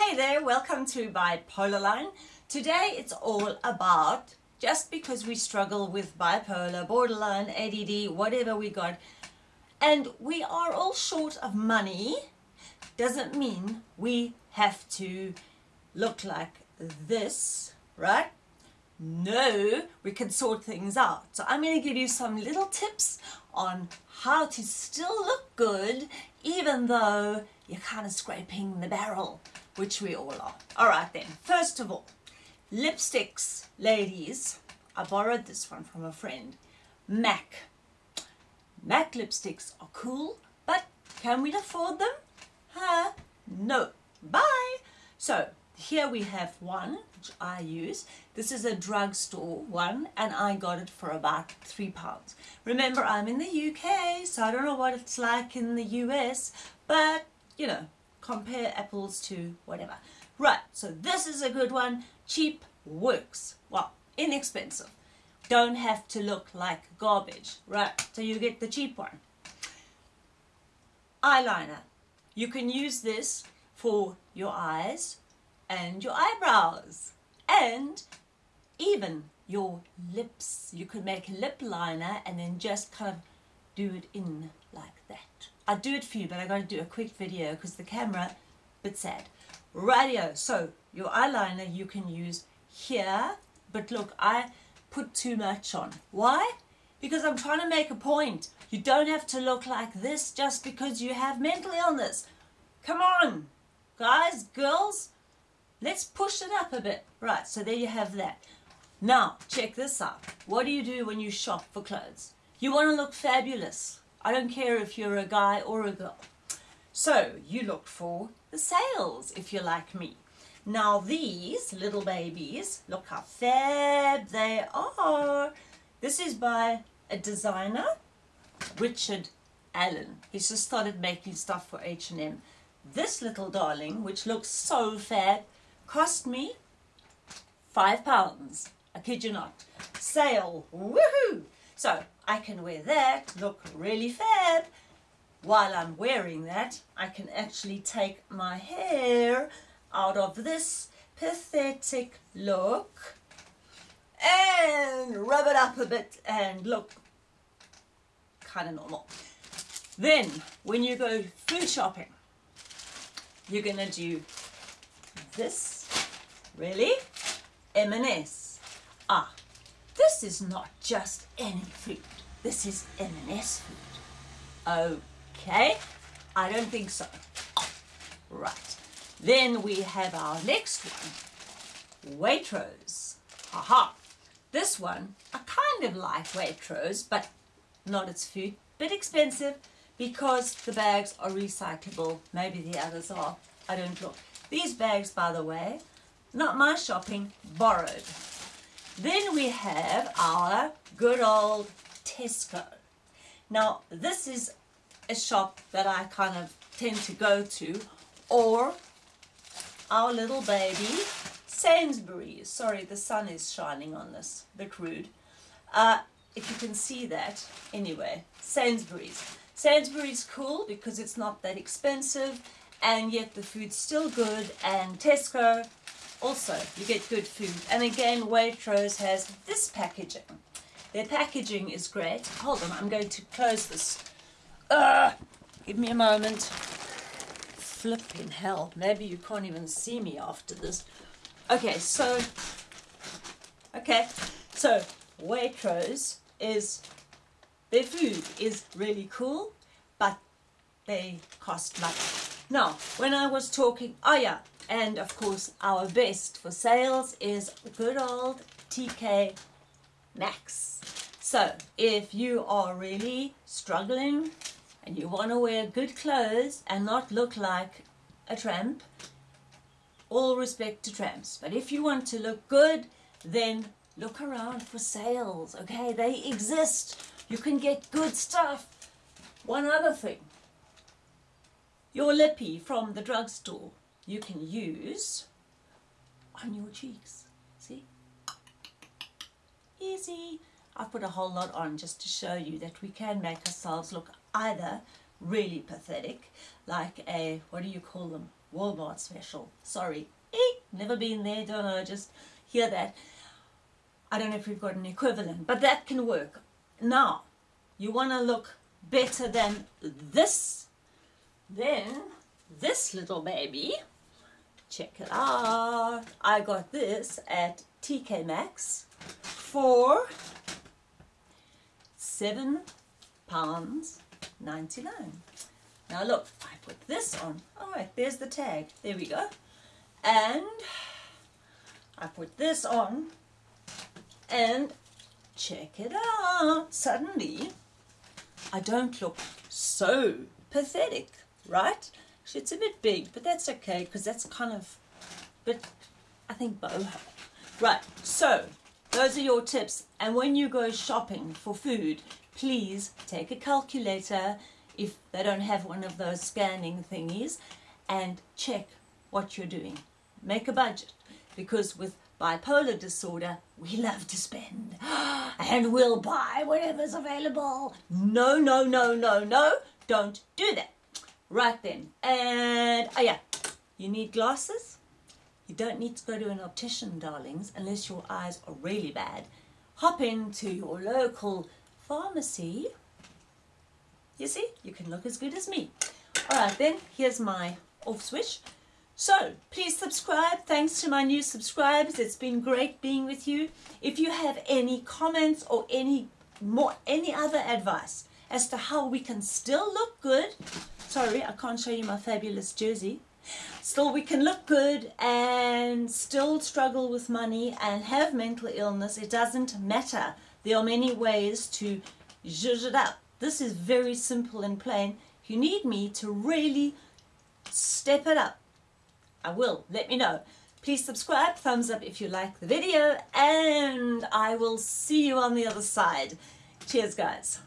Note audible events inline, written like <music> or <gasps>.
Hey there, welcome to Bipolar Line. Today it's all about just because we struggle with bipolar, borderline, ADD, whatever we got, and we are all short of money, doesn't mean we have to look like this, right? No, we can sort things out. So I'm going to give you some little tips on how to still look good even though you're kind of scraping the barrel, which we all are. All right then, first of all, lipsticks, ladies. I borrowed this one from a friend. MAC. MAC lipsticks are cool, but can we afford them? Huh? No. Bye. So here we have one which I use. This is a drugstore one and I got it for about three pounds. Remember I'm in the UK so I don't know what it's like in the US but you know compare apples to whatever. Right so this is a good one. Cheap works. Well inexpensive. Don't have to look like garbage. Right so you get the cheap one. Eyeliner. You can use this for your eyes and your eyebrows and even your lips. You could make a lip liner and then just kind of do it in like that. I'll do it for you, but I got to do a quick video because the camera, bit sad. Radio. So your eyeliner you can use here, but look, I put too much on. Why? Because I'm trying to make a point. You don't have to look like this just because you have mental illness. Come on, guys, girls, Let's push it up a bit. Right, so there you have that. Now, check this out. What do you do when you shop for clothes? You want to look fabulous. I don't care if you're a guy or a girl. So, you look for the sales if you're like me. Now these little babies, look how fab they are. This is by a designer, Richard Allan. He's just started making stuff for H&M. This little darling, which looks so fab, cost me five pounds. I kid you not. Sale, woohoo! So I can wear that, look really fab. While I'm wearing that, I can actually take my hair out of this pathetic look and rub it up a bit and look kind of normal. Then, when you go food shopping, you're going to do this Really? M&S. Ah, this is not just any food. This is M&S food. Okay, I don't think so. Right. Then we have our next one. Waitrose. Haha. This one, I kind of like Waitrose, but not its food. Bit expensive because the bags are recyclable. Maybe the others are. I don't look. These bags, by the way, not my shopping, borrowed. Then we have our good old Tesco. Now, this is a shop that I kind of tend to go to, or our little baby, Sainsbury's. Sorry, the sun is shining on this, a bit rude. Uh, if you can see that, anyway, Sainsbury's. Sainsbury's cool because it's not that expensive and yet the food's still good and Tesco also you get good food. And again Waitrose has this packaging. Their packaging is great. Hold on I'm going to close this. Uh, give me a moment. Flipping hell. Maybe you can't even see me after this. Okay so okay so Waitrose is their food is really cool but they cost money now when I was talking oh yeah and of course, our best for sales is good old TK Maxx. So if you are really struggling and you want to wear good clothes and not look like a tramp, all respect to tramps. But if you want to look good, then look around for sales, okay? They exist. You can get good stuff. One other thing. Your lippy from the drugstore you can use on your cheeks. See? Easy. I've put a whole lot on just to show you that we can make ourselves look either really pathetic, like a, what do you call them? Walmart special. Sorry. Eh, never been there, don't know, just hear that. I don't know if we've got an equivalent, but that can work. Now, you want to look better than this, then this little baby, check it out. I got this at TK Maxx for seven pounds 99. Now look, I put this on. All right, there's the tag. There we go. And I put this on and check it out. Suddenly, I don't look so pathetic, right? It's a bit big, but that's okay because that's kind of, but I think boho. Right, so those are your tips. And when you go shopping for food, please take a calculator if they don't have one of those scanning thingies and check what you're doing. Make a budget because with bipolar disorder, we love to spend <gasps> and we'll buy whatever's available. No, no, no, no, no, don't do that. Right then, and oh yeah, you need glasses. You don't need to go to an optician, darlings, unless your eyes are really bad. Hop into your local pharmacy. You see, you can look as good as me. All right then, here's my off switch. So please subscribe. Thanks to my new subscribers. It's been great being with you. If you have any comments or any more, any other advice as to how we can still look good. Sorry, I can't show you my fabulous jersey. Still, we can look good and still struggle with money and have mental illness. It doesn't matter. There are many ways to zhuzh it up. This is very simple and plain. If you need me to really step it up, I will. Let me know. Please subscribe, thumbs up if you like the video, and I will see you on the other side. Cheers, guys.